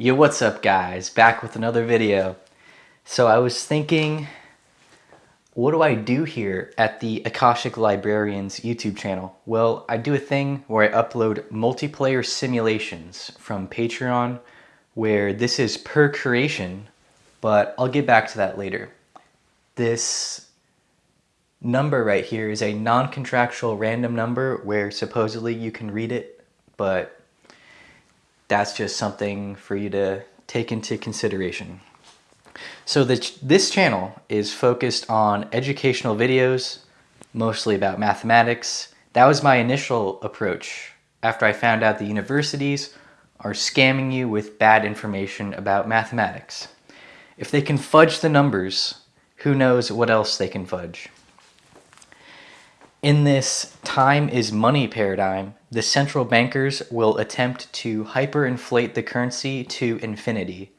Yo, what's up guys? Back with another video. So I was thinking, what do I do here at the Akashic Librarians YouTube channel? Well, I do a thing where I upload multiplayer simulations from Patreon, where this is per creation, but I'll get back to that later. This number right here is a non-contractual random number where supposedly you can read it, but that's just something for you to take into consideration. So this, this channel is focused on educational videos, mostly about mathematics. That was my initial approach after I found out the universities are scamming you with bad information about mathematics. If they can fudge the numbers, who knows what else they can fudge. In this time is money paradigm, the central bankers will attempt to hyperinflate the currency to infinity.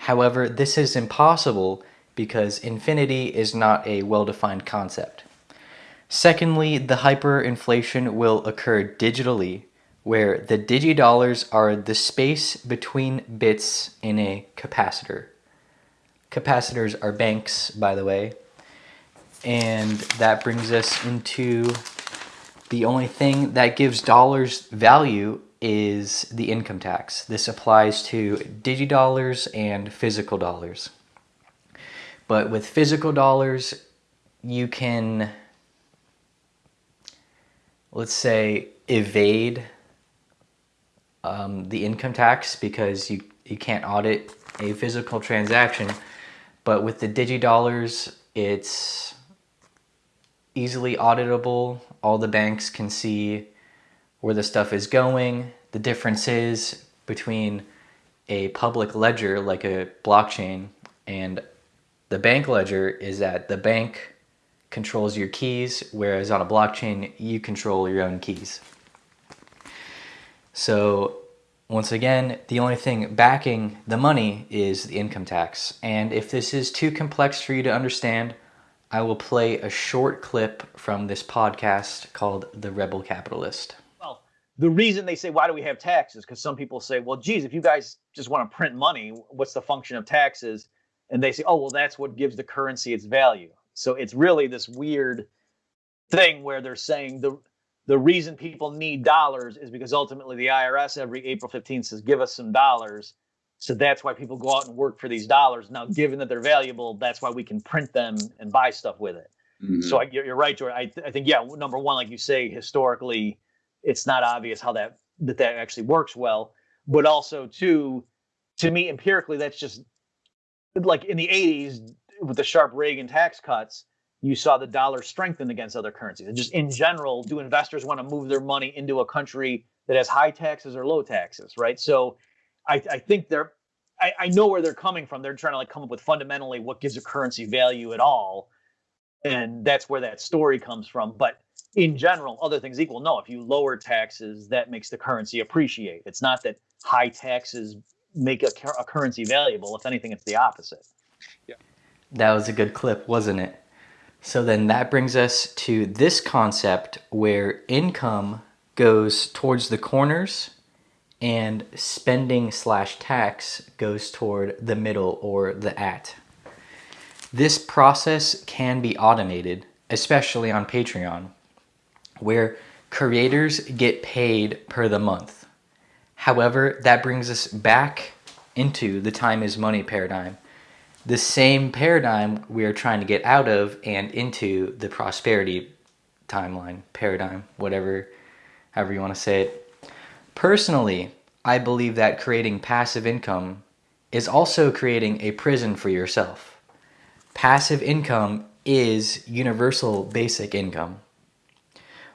However, this is impossible because infinity is not a well-defined concept. Secondly, the hyperinflation will occur digitally, where the digidollars are the space between bits in a capacitor. Capacitors are banks, by the way, and that brings us into the only thing that gives dollars value is the income tax. This applies to digidollars and physical dollars. But with physical dollars, you can, let's say, evade um, the income tax because you, you can't audit a physical transaction. But with the digidollars, it's easily auditable. All the banks can see where the stuff is going. The difference is between a public ledger like a blockchain and the bank ledger is that the bank controls your keys, whereas on a blockchain, you control your own keys. So once again, the only thing backing the money is the income tax. And if this is too complex for you to understand, I will play a short clip from this podcast called The Rebel Capitalist. Well, the reason they say, why do we have taxes? Because some people say, well, geez, if you guys just want to print money, what's the function of taxes? And they say, oh, well, that's what gives the currency its value. So it's really this weird thing where they're saying the the reason people need dollars is because ultimately the IRS every April 15th says, give us some dollars so that's why people go out and work for these dollars. Now, given that they're valuable, that's why we can print them and buy stuff with it. Mm-hmm. So I, you're right, Jordan. I, th- I think, yeah, number one, like you say, historically, it's not obvious how that that that actually works well. But also, too, to me, empirically, that's just like in the 80s with the sharp Reagan tax cuts, you saw the dollar strengthen against other currencies. And just in general, do investors want to move their money into a country that has high taxes or low taxes, right? So I, I think they're I, I, know where they're coming from. They're trying to like come up with fundamentally what gives a currency value at all. And that's where that story comes from. But in general, other things equal, no, if you lower taxes, that makes the currency appreciate. It's not that high taxes make a, a currency valuable. If anything, it's the opposite. Yeah. That was a good clip, wasn't it? So then that brings us to this concept where income goes towards the corners and spending slash tax goes toward the middle or the at. This process can be automated, especially on Patreon, where creators get paid per the month. However, that brings us back into the time is money paradigm. The same paradigm we are trying to get out of and into the prosperity timeline, paradigm, whatever, however you want to say it. Personally, I believe that creating passive income is also creating a prison for yourself. Passive income is universal basic income,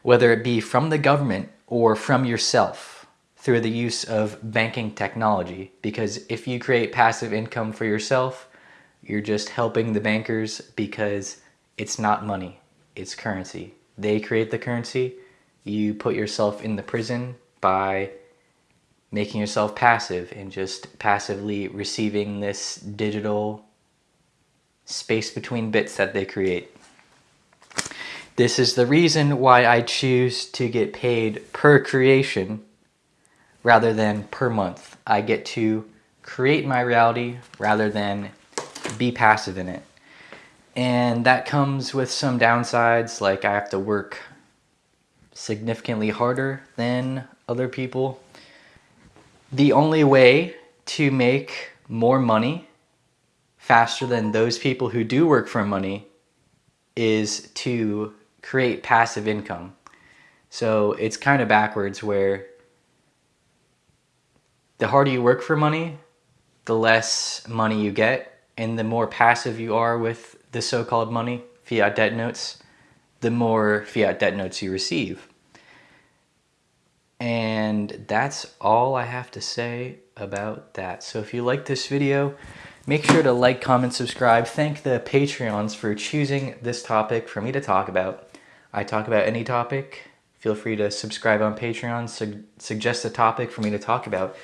whether it be from the government or from yourself through the use of banking technology. Because if you create passive income for yourself, you're just helping the bankers because it's not money, it's currency. They create the currency, you put yourself in the prison by making yourself passive and just passively receiving this digital space between bits that they create. This is the reason why I choose to get paid per creation rather than per month. I get to create my reality rather than be passive in it. And that comes with some downsides, like I have to work significantly harder than other people. The only way to make more money faster than those people who do work for money is to create passive income. So it's kind of backwards where the harder you work for money, the less money you get. And the more passive you are with the so-called money, fiat debt notes, the more fiat debt notes you receive. And that's all I have to say about that. So if you like this video, make sure to like, comment, subscribe. Thank the Patreons for choosing this topic for me to talk about. I talk about any topic. Feel free to subscribe on Patreon, su suggest a topic for me to talk about,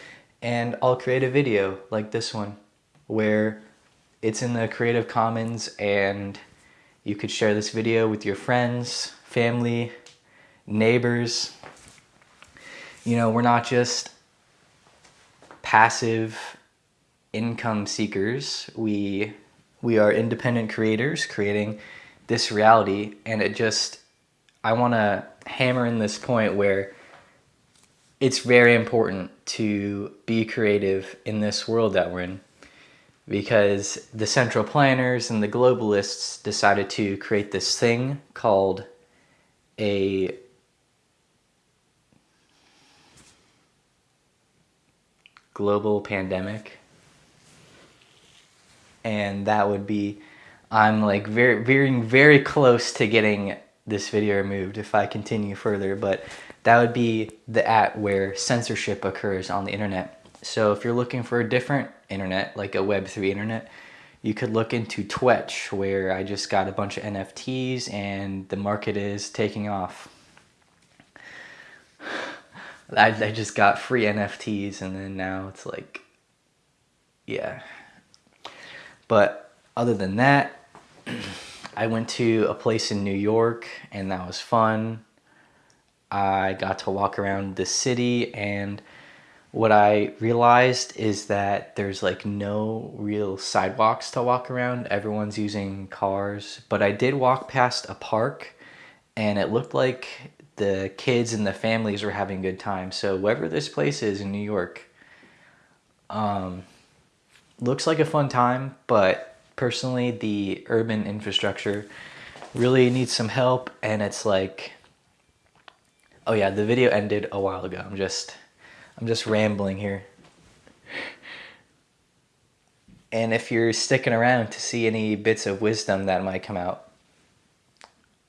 and I'll create a video like this one where it's in the Creative Commons and you could share this video with your friends, family, neighbors, you know, we're not just passive income seekers. We we are independent creators creating this reality and it just I want to hammer in this point where it's very important to be creative in this world that we're in because the central planners and the globalists decided to create this thing called a global pandemic. And that would be I'm like very veering very close to getting this video removed if I continue further but that would be the at where censorship occurs on the internet. So if you're looking for a different internet like a web3 internet you could look into Twitch where I just got a bunch of NFTs and the market is taking off I, I just got free NFTs and then now it's like, yeah. But other than that, I went to a place in New York and that was fun. I got to walk around the city and what I realized is that there's like no real sidewalks to walk around. Everyone's using cars, but I did walk past a park and it looked like the kids and the families were having a good time. So wherever this place is in New York, um, looks like a fun time, but personally the urban infrastructure really needs some help and it's like, oh yeah, the video ended a while ago. I'm just, I'm just rambling here. And if you're sticking around to see any bits of wisdom that might come out,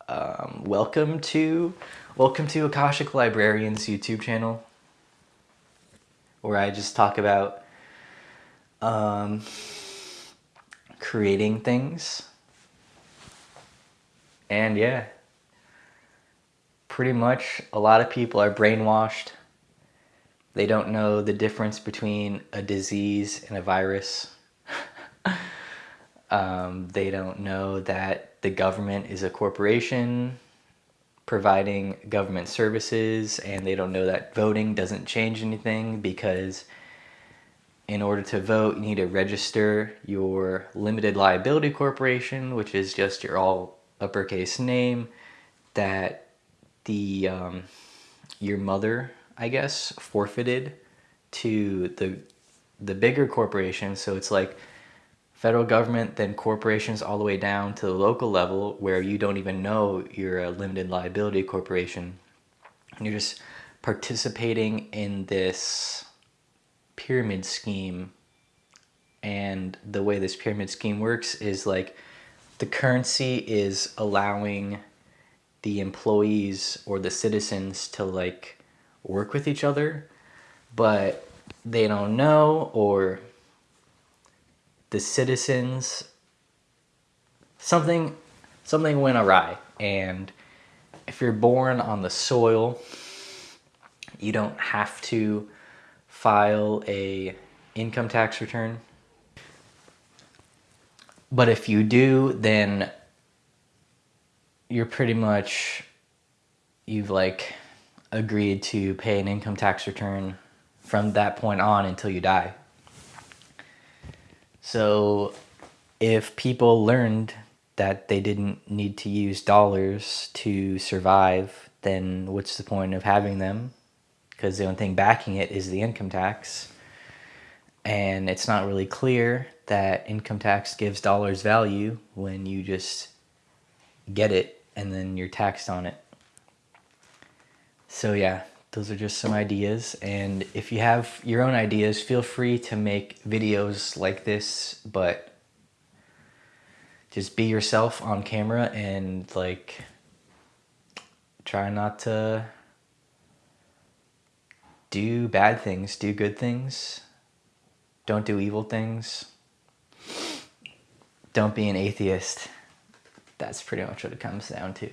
um, welcome to Welcome to Akashic Librarian's YouTube channel, where I just talk about um, creating things. And yeah, pretty much a lot of people are brainwashed. They don't know the difference between a disease and a virus. um, they don't know that the government is a corporation providing government services and they don't know that voting doesn't change anything because in order to vote you need to register your limited liability corporation which is just your all uppercase name that the um, your mother I guess forfeited to the the bigger corporation. So it's like federal government, then corporations all the way down to the local level where you don't even know you're a limited liability corporation. And you're just participating in this pyramid scheme. And the way this pyramid scheme works is like the currency is allowing the employees or the citizens to like work with each other, but they don't know or the citizens something something went awry. And if you're born on the soil you don't have to file a income tax return. But if you do then you're pretty much you've like agreed to pay an income tax return from that point on until you die So if people learned that they didn't need to use dollars to survive, then what's the point of having them? Because the only thing backing it is the income tax. And it's not really clear that income tax gives dollars value when you just get it and then you're taxed on it. So, yeah, those are just some ideas. And if you have your own ideas, feel free to make videos like this, but just be yourself on camera and like try not to do bad things, do good things. Don't do evil things. Don't be an atheist. That's pretty much what it comes down to.